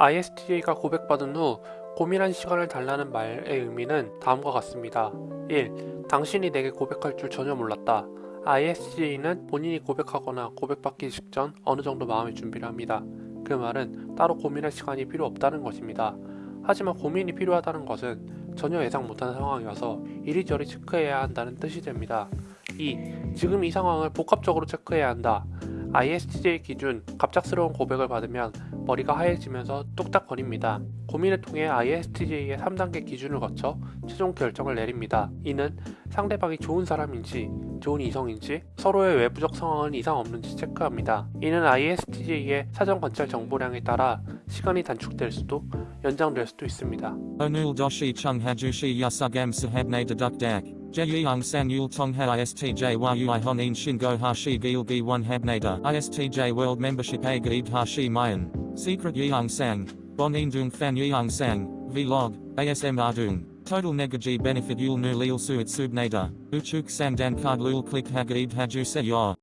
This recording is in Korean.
ISTJ가 고백받은 후 고민한 시간을 달라는 말의 의미는 다음과 같습니다. 1. 당신이 내게 고백할 줄 전혀 몰랐다. ISTJ는 본인이 고백하거나 고백받기 직전 어느 정도 마음의 준비를 합니다. 그 말은 따로 고민할 시간이 필요 없다는 것입니다. 하지만 고민이 필요하다는 것은 전혀 예상 못한 상황이어서 이리저리 체크해야 한다는 뜻이 됩니다. 2. 지금 이 상황을 복합적으로 체크해야 한다. ISTJ 기준 갑작스러운 고백을 받으면 머리가 하얘지면서 뚝딱거립니다. 고민을 통해 ISTJ의 3단계 기준을 거쳐 최종 결정을 내립니다. 이는 상대방이 좋은 사람인지 좋은 이성인지 서로의 외부적 상황은 이상 없는지 체크합니다. 이는 ISTJ의 사전 관찰 정보량에 따라 시간이 단축될 수도 연장될 수도 있습니다. Chung hajushi yasugam sahabne deduk dak. Jeyang sang yul tongha ISTJ yui honin shingo hashi gilgi one habnada. ISTJ world membership a gaib hashi mayan. Secret yang sang. Bon indung fan yang sang. Vlog. ASM ardung. Total negaji benefit yul nu lil suit subnada. Uchuk sang dan card lul click hagaib haju se.